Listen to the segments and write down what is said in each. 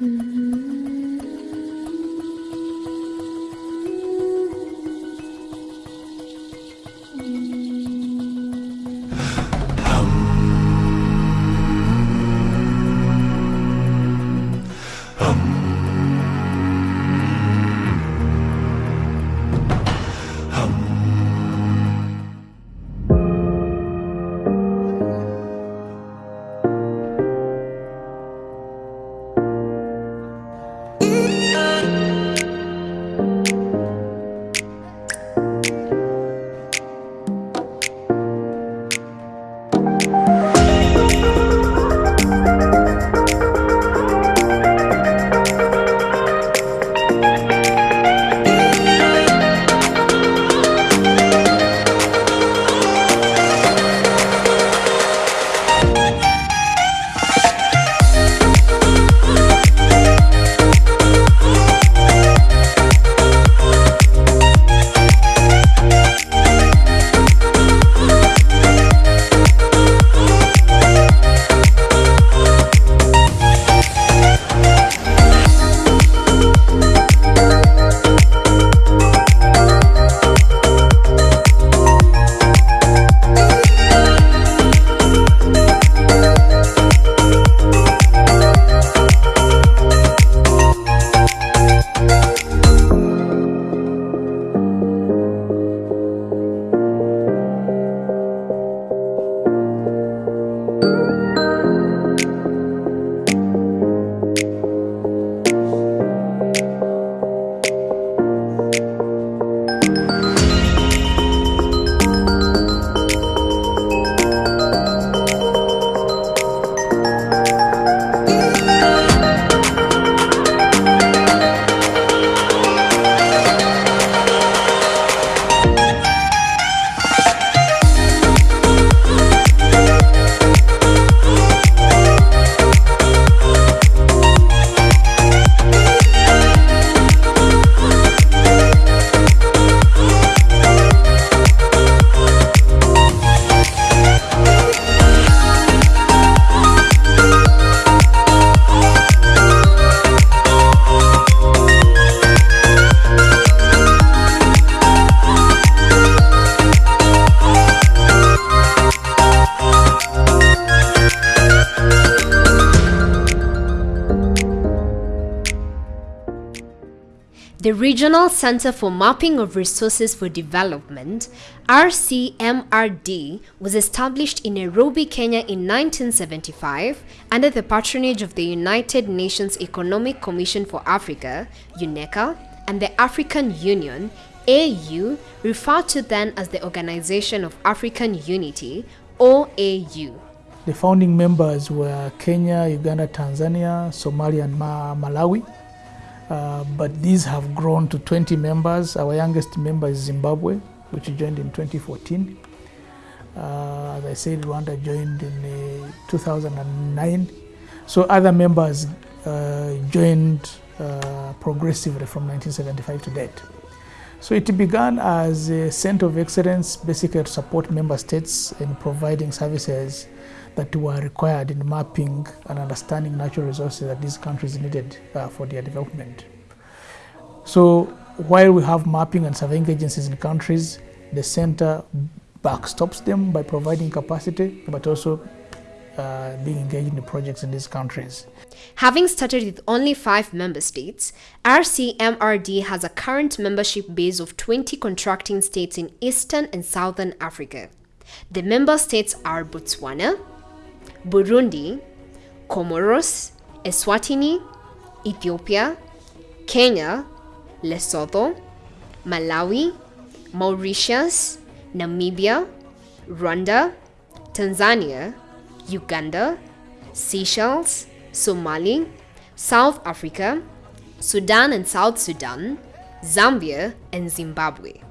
The Regional Center for Mapping of Resources for Development, RCMRD, was established in Nairobi, Kenya in 1975 under the patronage of the United Nations Economic Commission for Africa, UNECA, and the African Union, AU, referred to then as the Organization of African Unity, OAU. The founding members were Kenya, Uganda, Tanzania, Somalia, and Malawi. Uh, but these have grown to 20 members. Our youngest member is Zimbabwe, which joined in 2014. Uh, as I said, Rwanda joined in uh, 2009. So other members uh, joined uh, progressively from 1975 to date. So it began as a center of excellence, basically to support member states in providing services that were required in mapping and understanding natural resources that these countries needed uh, for their development. So while we have mapping and surveying agencies in countries, the center backstops them by providing capacity, but also uh, being engaged in the projects in these countries. Having started with only five member states, RCMRD has a current membership base of 20 contracting states in Eastern and Southern Africa. The member states are Botswana, Burundi, Comoros, Eswatini, Ethiopia, Kenya, Lesotho, Malawi, Mauritius, Namibia, Rwanda, Tanzania, Uganda, Seychelles, Somali, South Africa, Sudan and South Sudan, Zambia, and Zimbabwe.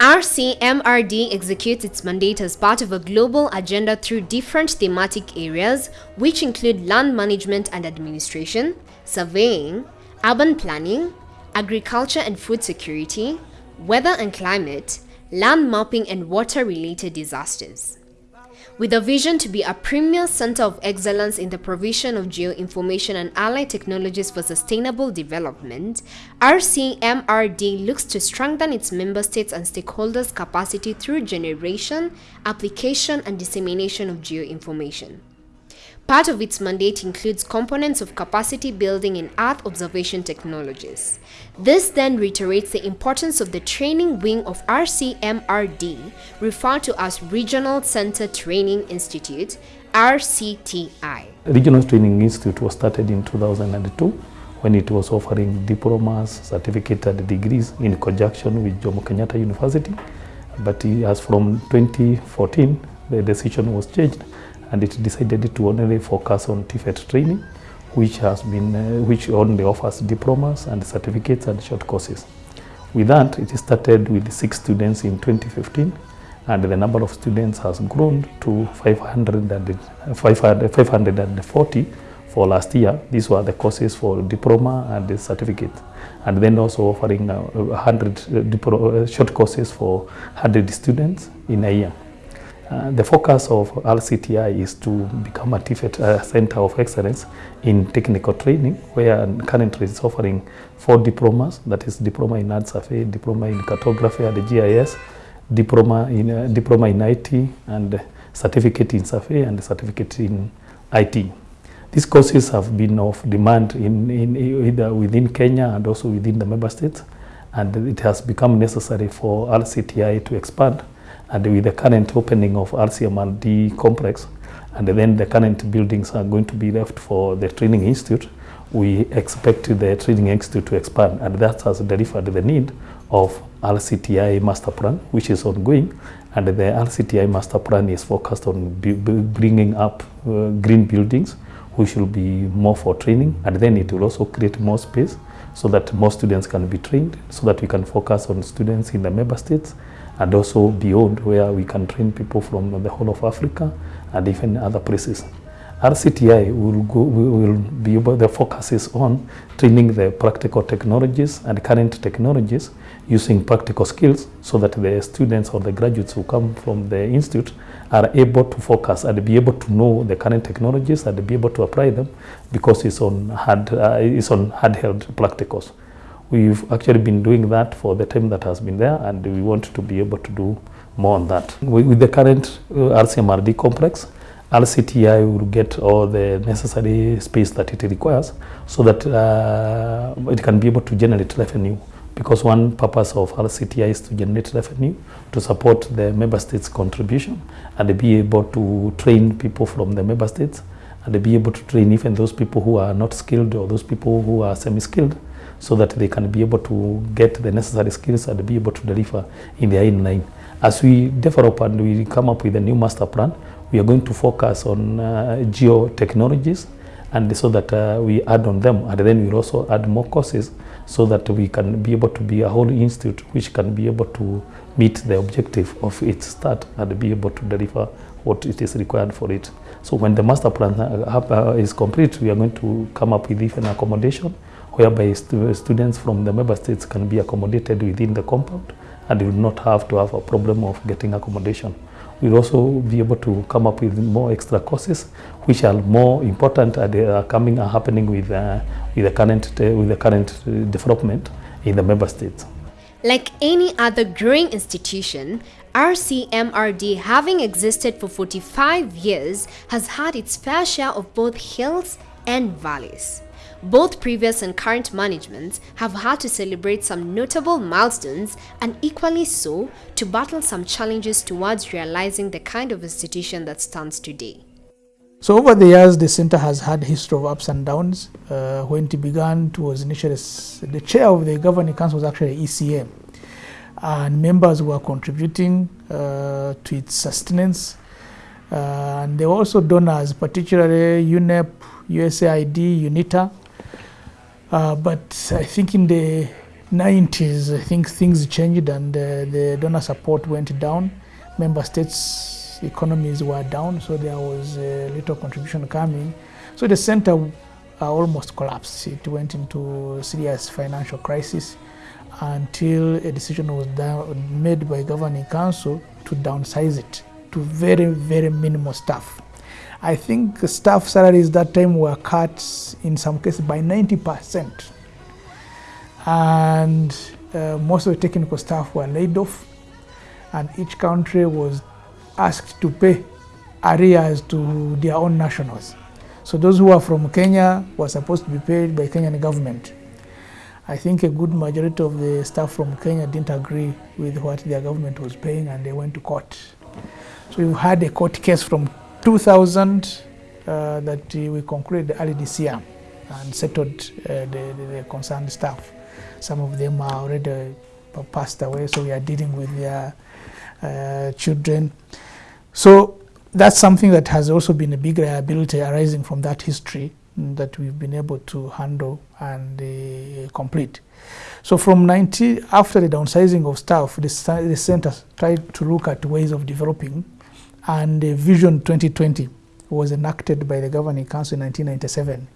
RCMRD executes its mandate as part of a global agenda through different thematic areas, which include land management and administration, surveying, urban planning, agriculture and food security, weather and climate, land mapping, and water related disasters. With a vision to be a premier center of excellence in the provision of geoinformation and allied technologies for sustainable development, RCMRD looks to strengthen its member states and stakeholders' capacity through generation, application, and dissemination of geoinformation. Part of its mandate includes components of capacity building in Earth observation technologies. This then reiterates the importance of the training wing of RCMRD, referred to as Regional Center Training Institute, RCTI. Regional Training Institute was started in 2002 when it was offering diplomas, certificate and degrees in conjunction with Jomo Kenyatta University. But as from 2014, the decision was changed and it decided to only focus on TVET training, which has been, uh, which only offers diplomas and certificates and short courses. With that, it started with six students in 2015, and the number of students has grown to 500 and, 500, 540 for last year. These were the courses for diploma and the certificate, and then also offering uh, 100 uh, short courses for 100 students in a year. Uh, the focus of RCTI is to become a TVET uh, center of excellence in technical training, where currently it's offering four diplomas, that is diploma in Earth Survey, diploma in cartography at the GIS, diploma in, uh, diploma in IT, and certificate in survey and certificate in IT. These courses have been of demand in, in either within Kenya and also within the member states, and it has become necessary for RCTI to expand and with the current opening of RCMRD complex and then the current buildings are going to be left for the training institute, we expect the training institute to expand. And that has delivered the need of RCTI master plan which is ongoing. And the RCTI master plan is focused on bringing up uh, green buildings which will be more for training. And then it will also create more space so that more students can be trained so that we can focus on students in the member states and also beyond where we can train people from the whole of Africa and even other places. RCTI will, go, will be able, the focus is on training the practical technologies and current technologies using practical skills so that the students or the graduates who come from the institute are able to focus and be able to know the current technologies and be able to apply them because it's on hard, uh, it's on hard-held practicals. We've actually been doing that for the time that has been there and we want to be able to do more on that. With the current uh, RCMRD complex, RCTI will get all the necessary space that it requires so that uh, it can be able to generate revenue because one purpose of RCTI is to generate revenue to support the member states contribution and be able to train people from the member states and be able to train even those people who are not skilled or those people who are semi-skilled so that they can be able to get the necessary skills and be able to deliver in their own line. As we develop and we come up with a new master plan, we are going to focus on uh, geo technologies and so that uh, we add on them and then we'll also add more courses so that we can be able to be a whole institute which can be able to meet the objective of its start and be able to deliver what it is required for it. So when the master plan uh, uh is complete, we are going to come up with even accommodation whereby stu students from the member states can be accommodated within the compound and will not have to have a problem of getting accommodation. We'll also be able to come up with more extra courses which are more important and are coming are happening with, uh, with the current, uh, with the current uh, development in the member states. Like any other growing institution, RCMRD, having existed for 45 years, has had its fair share of both hills and valleys. Both previous and current managements have had to celebrate some notable milestones and equally so to battle some challenges towards realizing the kind of institution that stands today. So over the years, the center has had history of ups and downs. Uh, when it began, it was initially the chair of the governing council was actually ECM, and members were contributing uh, to its sustenance. Uh, and there were also donors, particularly UNEP, USAID, UNITA, uh, but I think in the 90s, I think things changed and uh, the donor support went down. Member states' economies were down, so there was a little contribution coming. So the center uh, almost collapsed. It went into serious financial crisis until a decision was made by governing council to downsize it to very, very minimal staff. I think staff salaries that time were cut in some cases by 90%. And uh, most of the technical staff were laid off and each country was asked to pay arrears to their own nationals. So those who are from Kenya were supposed to be paid by Kenyan government. I think a good majority of the staff from Kenya didn't agree with what their government was paying and they went to court. So we had a court case from 2000 uh, that we concluded early this year and settled uh, the, the, the concerned staff. Some of them are already passed away, so we are dealing with their uh, children. So that's something that has also been a big liability arising from that history that we've been able to handle and uh, complete. So from 90, after the downsizing of staff, the, the center tried to look at ways of developing and Vision 2020 was enacted by the Governing Council in 1997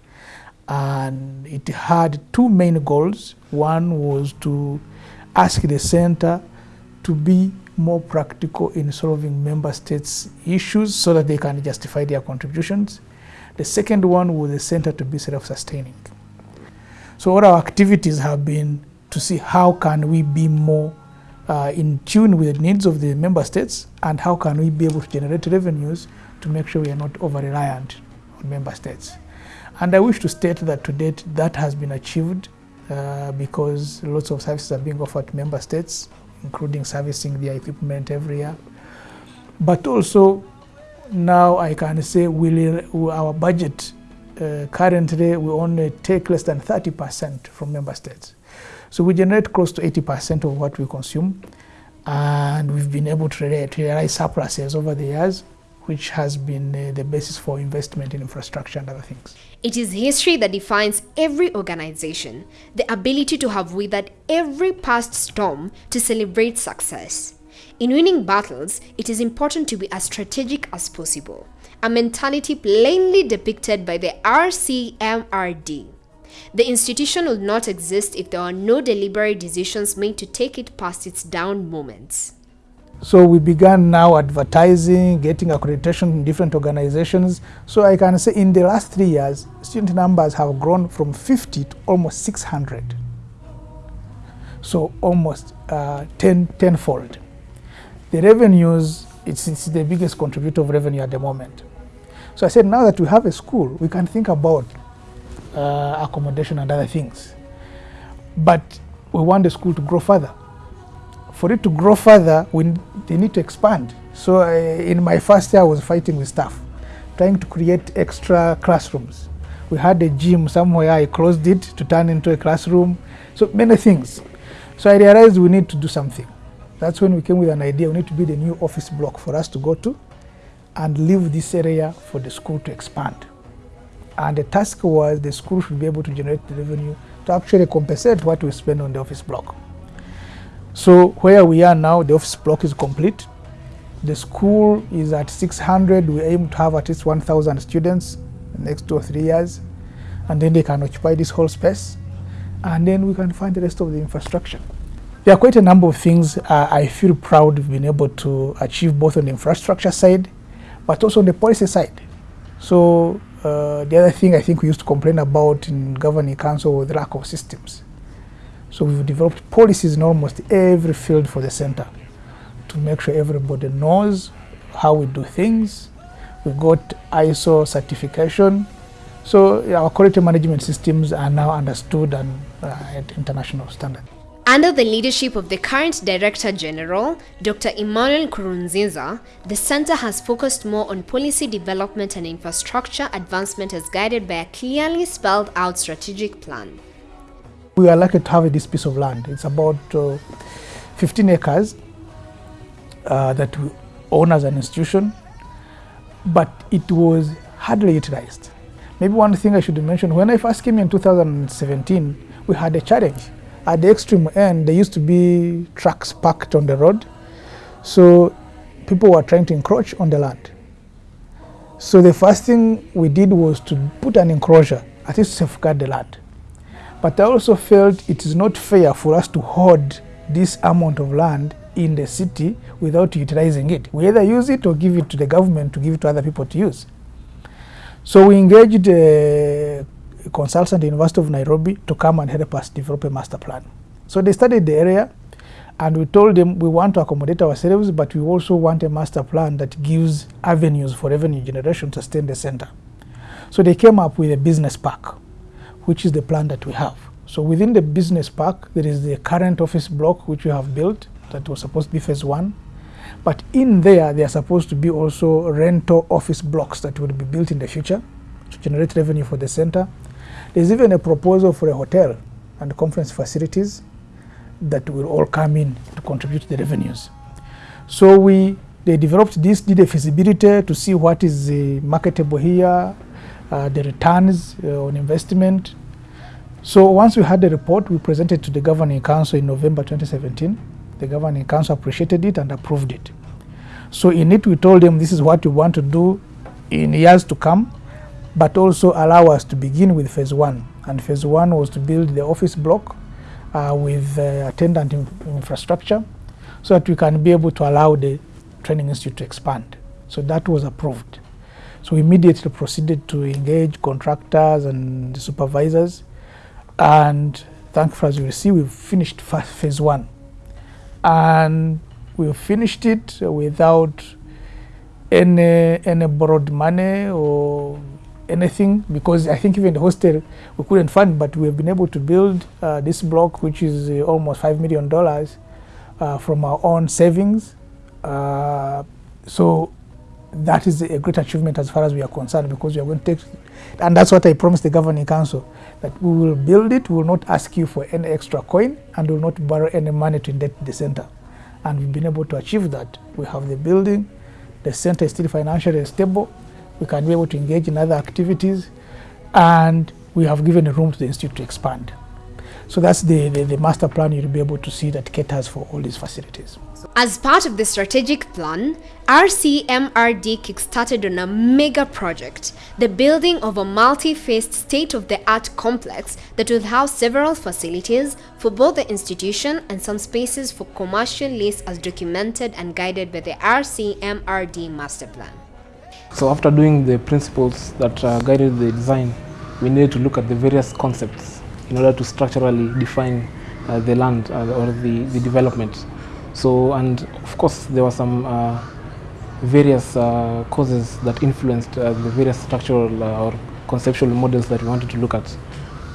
and it had two main goals. One was to ask the center to be more practical in solving member states issues so that they can justify their contributions. The second one was the center to be self-sustaining. So all our activities have been to see how can we be more uh, in tune with the needs of the member states and how can we be able to generate revenues to make sure we are not over-reliant on member states. And I wish to state that to date that has been achieved uh, because lots of services are being offered to member states including servicing their equipment every year. But also now I can say we, our budget uh, currently we only take less than 30% from member states. So we generate close to 80% of what we consume and we've been able to realize surpluses over the years which has been uh, the basis for investment in infrastructure and other things. It is history that defines every organization, the ability to have weathered every past storm to celebrate success. In winning battles, it is important to be as strategic as possible, a mentality plainly depicted by the RCMRD. The institution will not exist if there are no deliberate decisions made to take it past its down moments. So we began now advertising, getting accreditation in different organizations. So I can say in the last three years, student numbers have grown from 50 to almost 600. So almost uh, 10, tenfold. The revenues, it's, it's the biggest contributor of revenue at the moment. So I said now that we have a school, we can think about uh, accommodation and other things. But we want the school to grow further for it to grow further, we, they need to expand. So uh, in my first year, I was fighting with staff, trying to create extra classrooms. We had a gym somewhere, I closed it to turn into a classroom. So many things. So I realized we need to do something. That's when we came with an idea, we need to build a new office block for us to go to and leave this area for the school to expand. And the task was the school should be able to generate the revenue to actually compensate what we spend on the office block. So where we are now, the office block is complete. The school is at 600. We aim to have at least 1,000 students in the next two or three years. And then they can occupy this whole space. And then we can find the rest of the infrastructure. There are quite a number of things uh, I feel proud of being able to achieve both on the infrastructure side, but also on the policy side. So uh, the other thing I think we used to complain about in governing council was the lack of systems. So we've developed policies in almost every field for the center to make sure everybody knows how we do things. We've got ISO certification. So our quality management systems are now understood and uh, at international standard. Under the leadership of the current Director General, Dr. Emmanuel Nkurunziza, the center has focused more on policy development and infrastructure advancement as guided by a clearly spelled out strategic plan. We are lucky to have this piece of land. It's about uh, 15 acres uh, that we own as an institution, but it was hardly utilized. Maybe one thing I should mention, when I first came in 2017, we had a challenge. At the extreme end, there used to be trucks parked on the road, so people were trying to encroach on the land. So the first thing we did was to put an enclosure, at least safeguard the land. But I also felt it is not fair for us to hoard this amount of land in the city without utilizing it. We either use it or give it to the government to give it to other people to use. So we engaged consultant, University of Nairobi, to come and help us develop a master plan. So they studied the area and we told them we want to accommodate ourselves, but we also want a master plan that gives avenues for revenue generation to sustain the center. So they came up with a business park, which is the plan that we have. So within the business park, there is the current office block which we have built that was supposed to be phase one. But in there, there are supposed to be also rental office blocks that will be built in the future to generate revenue for the center. There's even a proposal for a hotel and conference facilities that will all come in to contribute to the revenues. So we they developed this, did a feasibility to see what is uh, marketable here, uh, the returns uh, on investment. So once we had the report, we presented to the governing council in November 2017. The governing council appreciated it and approved it. So in it, we told them this is what we want to do in years to come, but also allow us to begin with phase one. And phase one was to build the office block uh, with uh, attendant in infrastructure so that we can be able to allow the training institute to expand. So that was approved. So we immediately proceeded to engage contractors and supervisors. And thankfully, as you will see, we've finished phase one. And we finished it without any, any borrowed money or anything because I think even the hostel we couldn't fund, but we have been able to build uh, this block, which is uh, almost five million dollars, uh, from our own savings. Uh, so that is a great achievement as far as we are concerned because we are going to take, and that's what I promised the governing council that we will build it. We will not ask you for any extra coin, and will not borrow any money to indebt the center. And we've been able to achieve that. We have the building, the center is still financially stable we can be able to engage in other activities, and we have given a room to the institute to expand. So that's the, the, the master plan you'll be able to see that caters for all these facilities. As part of the strategic plan, RCMRD kickstarted on a mega project, the building of a multi-phased state-of-the-art complex that will house several facilities for both the institution and some spaces for commercial lease as documented and guided by the RCMRD master plan. So after doing the principles that uh, guided the design, we needed to look at the various concepts in order to structurally define uh, the land uh, or the, the development. So, and of course, there were some uh, various uh, causes that influenced uh, the various structural uh, or conceptual models that we wanted to look at.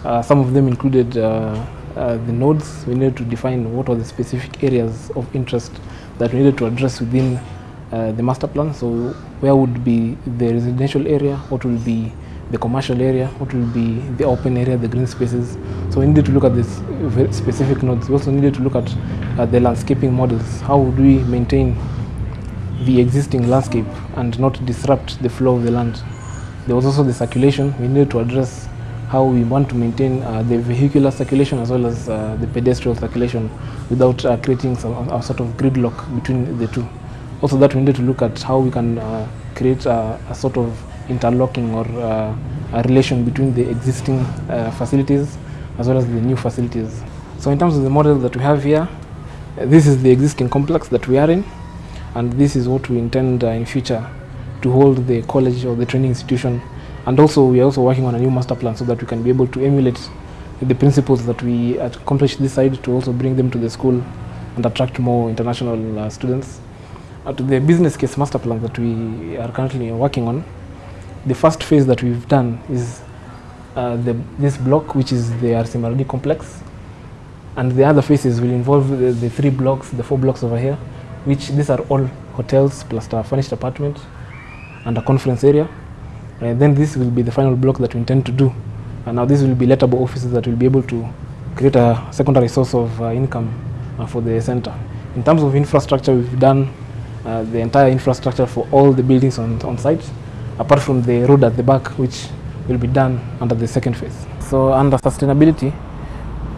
Uh, some of them included the nodes. We needed to define what were the specific areas of interest that we needed to address within uh, the master plan. So where would be the residential area, what will be the commercial area, what will be the open area, the green spaces. So we needed to look at this specific nodes. We also needed to look at uh, the landscaping models. How would we maintain the existing landscape and not disrupt the flow of the land? There was also the circulation. We needed to address how we want to maintain uh, the vehicular circulation as well as uh, the pedestrian circulation without uh, creating some a sort of gridlock between the two. Also that we need to look at how we can uh, create a, a sort of interlocking or uh, a relation between the existing uh, facilities as well as the new facilities. So in terms of the model that we have here, this is the existing complex that we are in and this is what we intend uh, in future to hold the college or the training institution and also we are also working on a new master plan so that we can be able to emulate the principles that we accomplished this side to also bring them to the school and attract more international uh, students. Uh, to the business case master plan that we are currently working on, the first phase that we've done is uh, the, this block, which is the RCMRD complex, and the other phases will involve the, the three blocks, the four blocks over here, which these are all hotels plus a furnished apartment and a conference area. And then this will be the final block that we intend to do. And now this will be lettable offices that will be able to create a secondary source of uh, income uh, for the center. In terms of infrastructure, we've done uh, the entire infrastructure for all the buildings on, on site, apart from the road at the back, which will be done under the second phase. So under sustainability,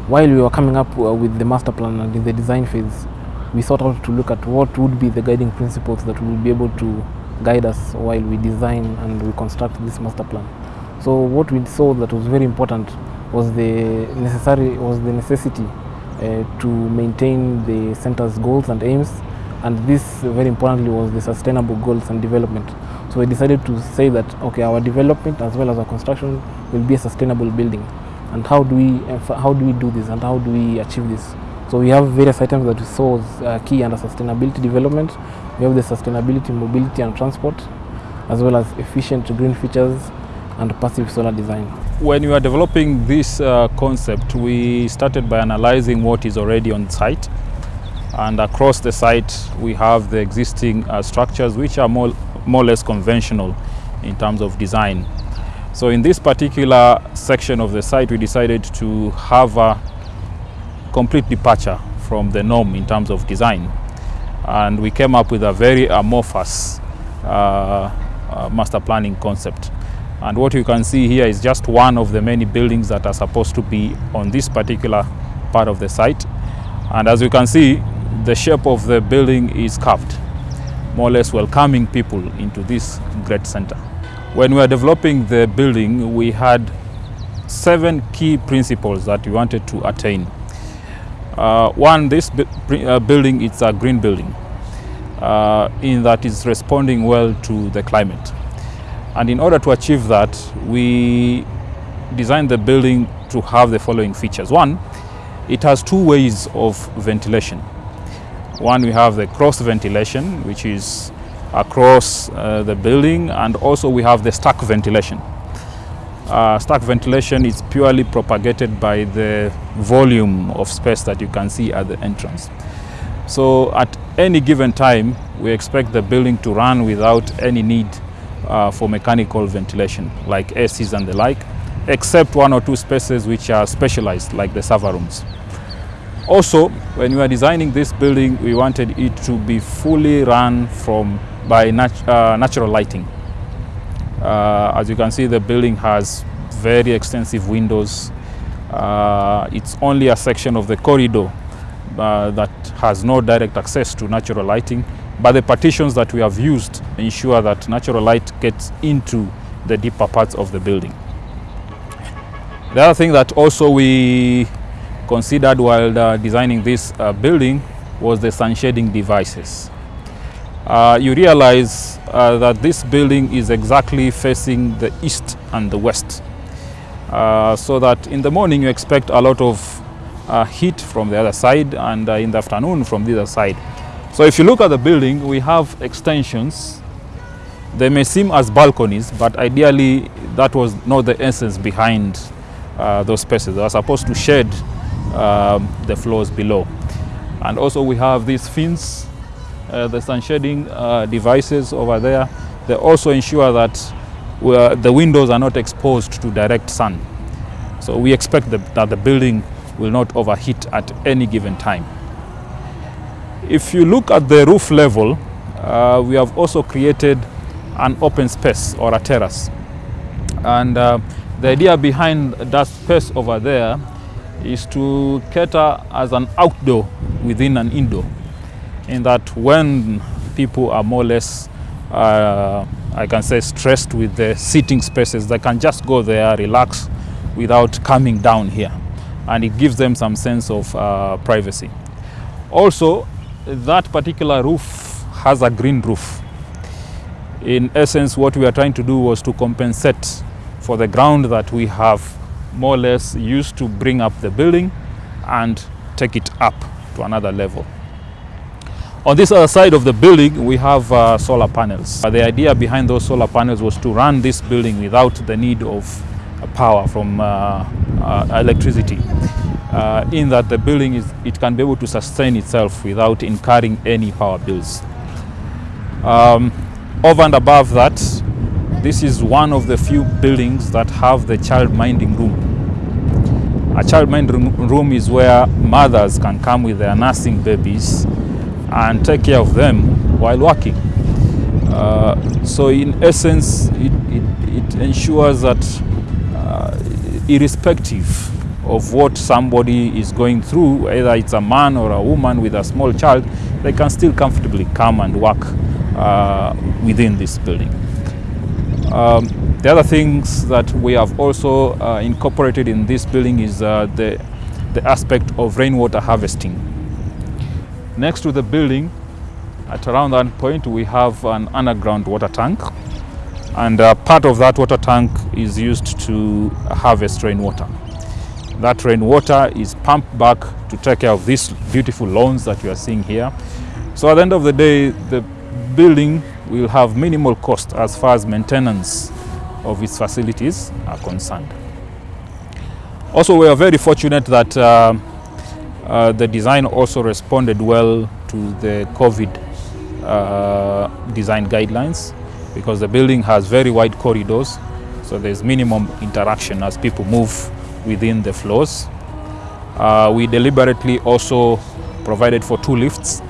while we were coming up uh, with the master plan and in the design phase, we sought out to look at what would be the guiding principles that will be able to guide us while we design and we construct this master plan. So what we saw that was very important was the necessary was the necessity uh, to maintain the center's goals and aims and this very importantly was the sustainable goals and development. So we decided to say that okay our development as well as our construction will be a sustainable building. And how do we how do we do this? And how do we achieve this? So we have various items that we saw as uh, key under sustainability development. We have the sustainability mobility and transport as well as efficient green features and passive solar design. When we were developing this uh, concept, we started by analyzing what is already on site. And across the site, we have the existing uh, structures, which are more, more or less conventional in terms of design. So in this particular section of the site, we decided to have a complete departure from the norm in terms of design. And we came up with a very amorphous uh, uh, master planning concept. And what you can see here is just one of the many buildings that are supposed to be on this particular part of the site. And as you can see, the shape of the building is curved, more or less welcoming people into this great center. When we were developing the building, we had seven key principles that we wanted to attain. Uh, one, this uh, building is a green building, uh, in that it's responding well to the climate. And in order to achieve that, we designed the building to have the following features. One, it has two ways of ventilation. One, we have the cross ventilation, which is across uh, the building, and also we have the stack ventilation. Uh, stack ventilation is purely propagated by the volume of space that you can see at the entrance. So at any given time, we expect the building to run without any need uh, for mechanical ventilation, like ACs and the like, except one or two spaces which are specialized, like the server rooms. Also, when we were designing this building, we wanted it to be fully run from by nat- uh, natural lighting. Uh, as you can see, the building has very extensive windows. Uh, it's only a section of the corridor uh, that has no direct access to natural lighting, but the partitions that we have used ensure that natural light gets into the deeper parts of the building. The other thing that also we considered while uh, designing this uh, building was the sun shading devices. Uh, you realize uh, that this building is exactly facing the east and the west. Uh, so that in the morning you expect a lot of uh, heat from the other side and in the afternoon from the other side. So if you look at the building, we have extensions. They may seem as balconies, but ideally that was not the essence behind those spaces. They are supposed to shade um, the floors below. And also we have these fins, uh, the sun shading uh, devices over there. They also ensure that are- the windows are not exposed to direct sun. So we expect the, that the building will not overheat at any given time. If you look at the roof level, uh, we have also created an open space or a terrace. And uh, the idea behind that space over there is to cater as an outdoor within an indoor. In that when people are more or less, uh, I can say, stressed with the seating spaces, they can just go there, relax without coming down here. And it gives them some sense of uh, privacy. Also, that particular roof has a green roof. In essence, what we are trying to do was to compensate for the ground that we have more or less used to bring up the building and take it up to another level. On this other side of the building, we have uh, solar panels. The idea behind those solar panels was to run this building without the need of uh, power from uh, uh, electricity. Uh, in that the building is, it can be able to sustain itself without incurring any power bills. Um, over and above that, this is one of the few buildings that have the child minding room. A child minding room is where mothers can come with their nursing babies and take care of them while working. Uh, so, in essence, it, it, it ensures that uh, irrespective of what somebody is going through, either it's a man or a woman with a small child, they can still comfortably come and work uh, within this building. Um, the other things that we have also uh, incorporated in this building is uh, the the aspect of rainwater harvesting. Next to the building, at around that point, we have an underground water tank. And uh, part of that water tank is used to harvest rainwater. That rainwater is pumped back to take care of these beautiful lawns that you are seeing here. So at the end of the day, the building will have minimal cost as far as maintenance of its facilities are concerned. Also, we are very fortunate that uh, uh, the design also responded well to the COVID uh, design guidelines because the building has very wide corridors, so there's minimum interaction as people move within the floors. Uh, we deliberately also provided for two lifts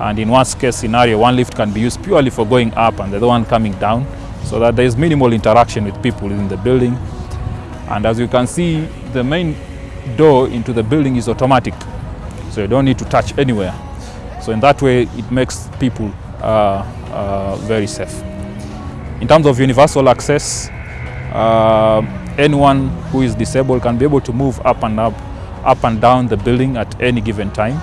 and in worst case scenario one lift can be used purely for going up and the other one coming down. So that there is minimal interaction with people in the building. And as you can see the main door into the building is automatic. So you don't need to touch anywhere. So in that way it makes people uh, uh, very safe. In terms of universal access uh, anyone who is disabled can be able to move up and up up and down the building at any given time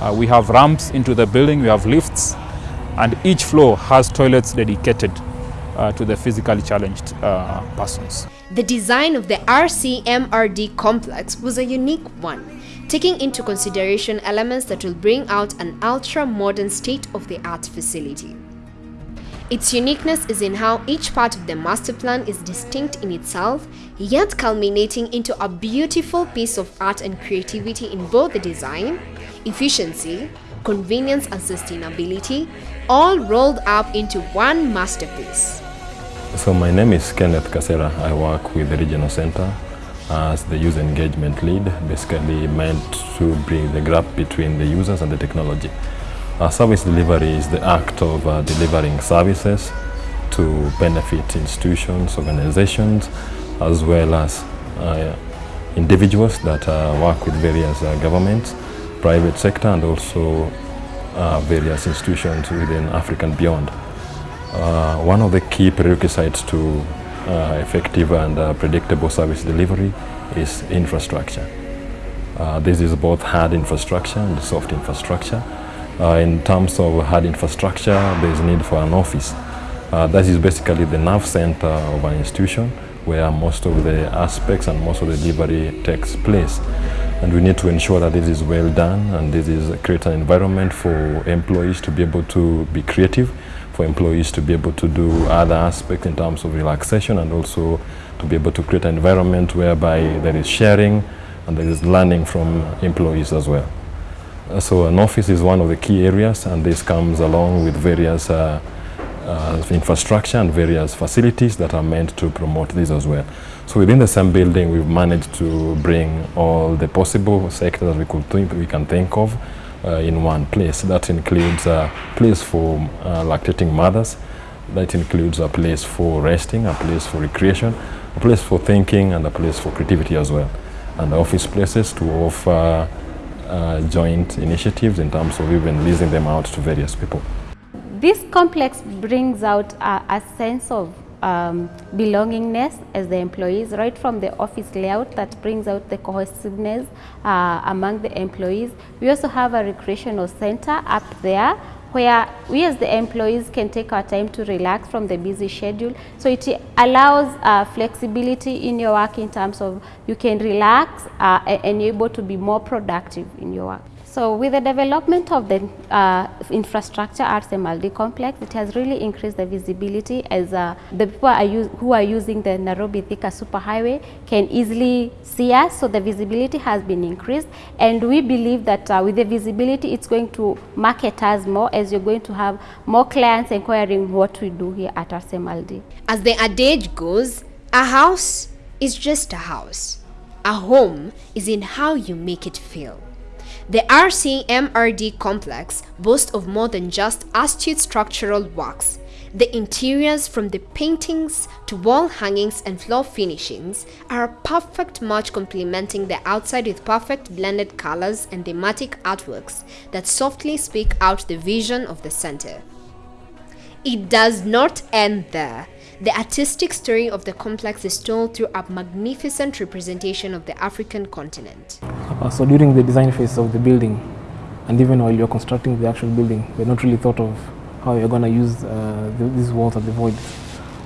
uh, we have ramps into the building, we have lifts, and each floor has toilets dedicated uh, to the physically challenged uh, persons. The design of the RCMRD complex was a unique one, taking into consideration elements that will bring out an ultra-modern state-of-the-art facility. Its uniqueness is in how each part of the master plan is distinct in itself, yet culminating into a beautiful piece of art and creativity in both the design, efficiency, convenience and sustainability, all rolled up into one masterpiece. So my name is Kenneth Kasera. I work with the Regional Center as the user engagement lead, basically meant to bring the gap between the users and the technology. Uh, service delivery is the act of uh, delivering services to benefit institutions, organizations, as well as uh, individuals that uh, work with various uh, governments, private sector, and also uh, various institutions within Africa and beyond. one of the key prerequisites to effective and predictable service delivery is infrastructure. this is both hard infrastructure and soft infrastructure. Uh, in terms of hard infrastructure, there is need for an office. Uh, that is basically the nerve center of an institution where most of the aspects and most of the delivery takes place. And we need to ensure that this is well done and this is create an environment for employees to be able to be creative, for employees to be able to do other aspects in terms of relaxation and also to be able to create an environment whereby there is sharing and there is learning from employees as well. So an office is one of the key areas and this comes along with various uh, uh, infrastructure and various facilities that are meant to promote this as well. So within the same building we've managed to bring all the possible sectors that we could think we can think of uh, in one place. That includes a place for uh, lactating mothers, that includes a place for resting, a place for recreation, a place for thinking and a place for creativity as well. And office places to offer uh, joint initiatives in terms of even leasing them out to various people. This complex brings out a, a sense of um, belongingness as the employees, right from the office layout that brings out the cohesiveness uh, among the employees. We also have a recreational center up there where we as the employees can take our time to relax from the busy schedule. So it allows uh, flexibility in your work in terms of you can relax uh, and able to be more productive in your work. So with the development of the uh, infrastructure at the Maldi complex, it has really increased the visibility as uh, the people are who are using the Nairobi Thika superhighway can easily see us. So the visibility has been increased and we believe that uh, with the visibility, it's going to market us more as you're going to have more clients inquiring what we do here at RCMRD. As the adage goes, a house is just a house. A home is in how you make it feel. The RCMRD complex boasts of more than just astute structural works. The interiors from the paintings to wall hangings and floor finishings are a perfect match complementing the outside with perfect blended colors and thematic artworks that softly speak out the vision of the center. It does not end there. The artistic story of the complex is told through a magnificent representation of the African continent. Uh, so during the design phase of the building, and even while you're constructing the actual building, we're not really thought of how you're going to use uh, the, these walls at the void.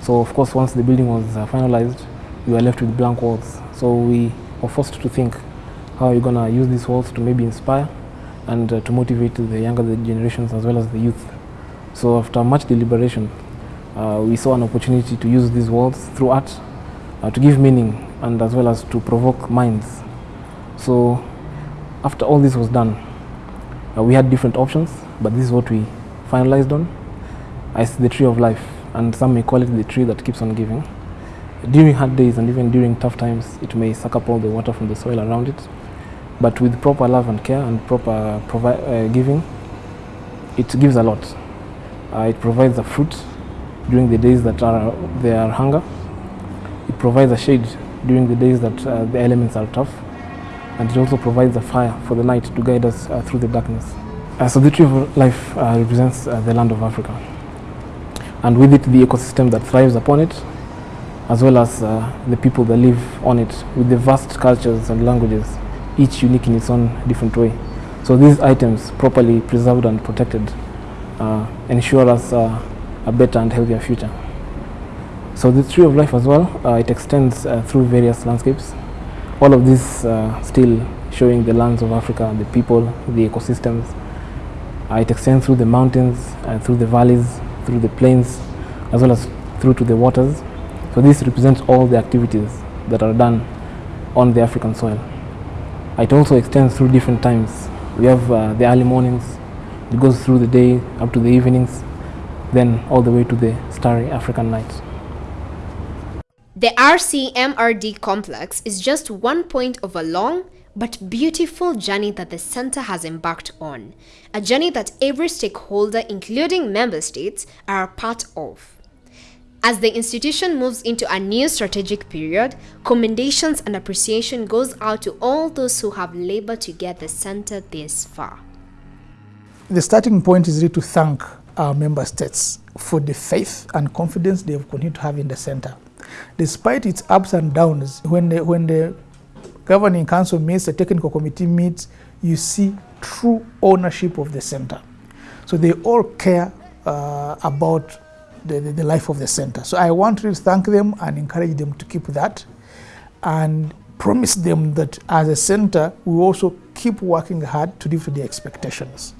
So of course, once the building was uh, finalized, we were left with blank walls. So we were forced to think how you're going to use these walls to maybe inspire and uh, to motivate the younger generations as well as the youth. So after much deliberation, uh, we saw an opportunity to use these walls through art uh, to give meaning and as well as to provoke minds. So after all this was done, uh, we had different options, but this is what we finalized on. It's the tree of life, and some may call it the tree that keeps on giving. During hard days and even during tough times, it may suck up all the water from the soil around it, but with proper love and care and proper uh, giving, it gives a lot. Uh, it provides a fruit during the days that are there are hunger. It provides a shade during the days that uh, the elements are tough, and it also provides a fire for the night to guide us uh, through the darkness. Uh, so the tree of life uh, represents uh, the land of Africa, and with it the ecosystem that thrives upon it, as well as uh, the people that live on it, with the vast cultures and languages, each unique in its own different way. So these items, properly preserved and protected, uh, ensure us a better and healthier future. So the tree of life as well, uh, it extends uh, through various landscapes. All of this uh, still showing the lands of Africa, the people, the ecosystems. Uh, it extends through the mountains, uh, through the valleys, through the plains, as well as through to the waters. So this represents all the activities that are done on the African soil. It also extends through different times. We have uh, the early mornings, it goes through the day up to the evenings, then all the way to the starry African nights. The RCMRD complex is just one point of a long but beautiful journey that the center has embarked on. A journey that every stakeholder, including member states, are a part of. As the institution moves into a new strategic period, commendations and appreciation goes out to all those who have labored to get the center this far. The starting point is really to thank our member states for the faith and confidence they have continued to have in the center. Despite its ups and downs, when the, when the governing council meets, the technical committee meets, you see true ownership of the center. So they all care uh, about the, the, the life of the center. So I want to thank them and encourage them to keep that and promise them that as a center, we also keep working hard to live to their expectations.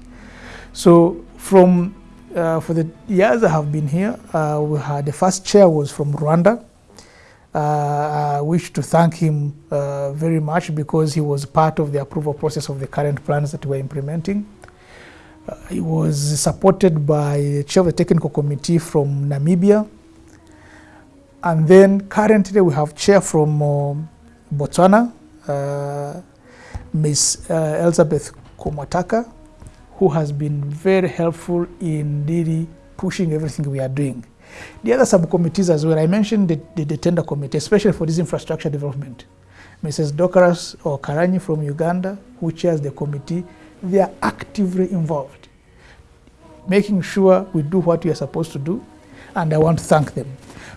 So from uh, for the years I have been here, uh, we had the first chair was from Rwanda. Uh, I wish to thank him uh, very much because he was part of the approval process of the current plans that we're implementing. Uh, he was supported by the chair of the technical committee from Namibia. And then currently we have chair from uh, Botswana, Ms. Elizabeth Komataka, who has been very helpful in really pushing everything we are doing. The other subcommittees as well, I mentioned the, the, the tender committee, especially for this infrastructure development. Mrs. Dokaras or Karanyi from Uganda, who chairs the committee, they are actively involved, making sure we do what we are supposed to do, and I want to thank them.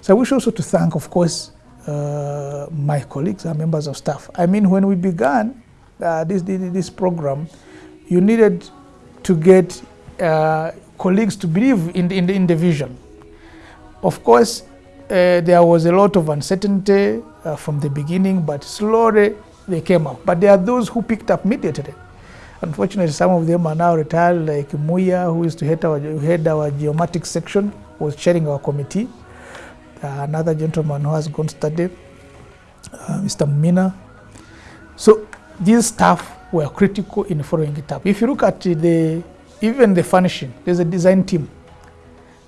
So I wish also to thank, of course, uh, my colleagues and members of staff. I mean, when we began uh, this, this program, you needed to get uh, colleagues to believe in the, in the, in the vision. Of course, uh, there was a lot of uncertainty uh, from the beginning, but slowly they came up. But there are those who picked up immediately. Unfortunately, some of them are now retired, like Muya, who used to head our, head our geomatics section, was chairing our committee. Uh, another gentleman who has gone study, uh, Mr. Mina. So these staff were critical in following it up. If you look at the even the furnishing, there's a design team.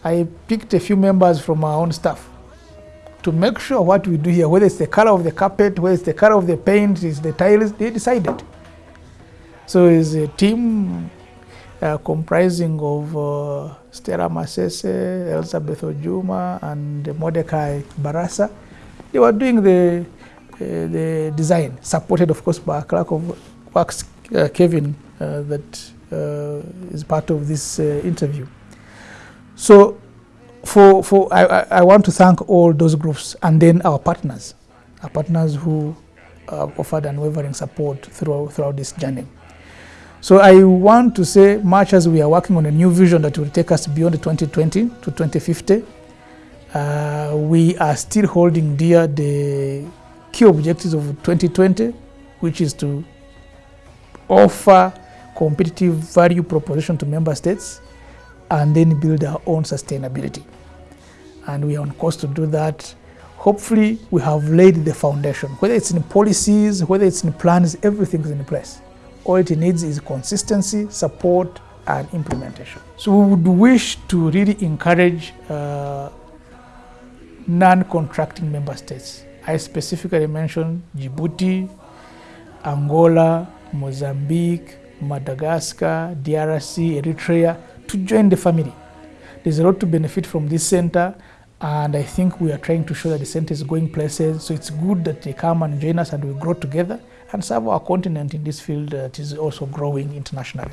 I picked a few members from our own staff to make sure what we do here, whether it's the color of the carpet, whether it's the color of the paint, is the tiles, they decided. So it's a team uh, comprising of uh, Stella Masese, Elizabeth Ojuma, and Mordecai Barasa. They were doing the, uh, the design, supported of course by a clerk of works, uh, Kevin, uh, that uh, is part of this interview. So for, for I, I, want to thank all those groups and then our partners, our partners who uh, offered unwavering support throughout, throughout this journey. So I want to say, much as we are working on a new vision that will take us beyond 2020 to 2050, uh, we are still holding dear the key objectives of 2020, which is to offer competitive value proposition to member states and then build our own sustainability. And we are on course to do that. Hopefully, we have laid the foundation. Whether it's in policies, whether it's in plans, everything is in place. All it needs is consistency, support, and implementation. So we would wish to really encourage uh, non-contracting member states. I specifically mentioned Djibouti, Angola, Mozambique, Madagascar, DRC, Eritrea to join the family. There's a lot to benefit from this center and I think we are trying to show that the center is going places. So it's good that they come and join us and we grow together and serve our continent in this field that is also growing internationally.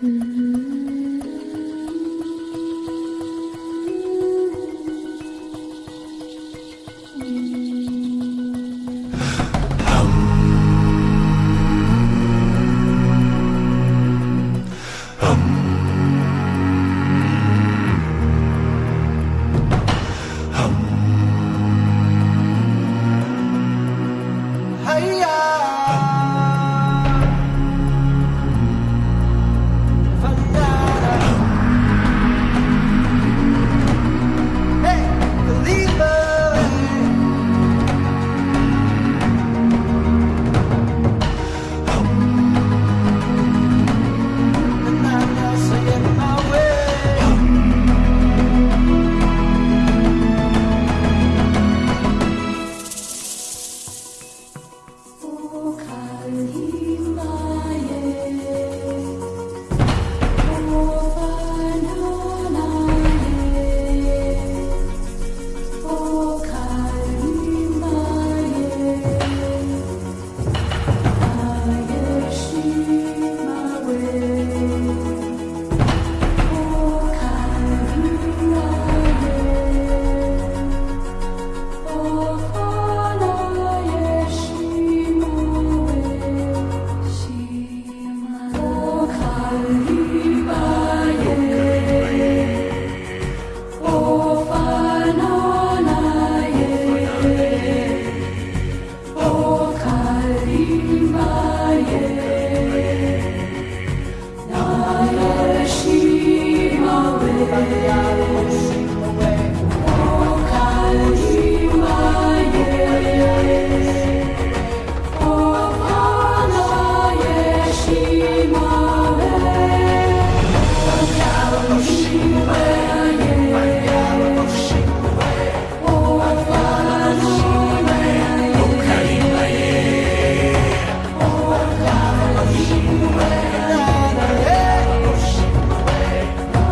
Maria.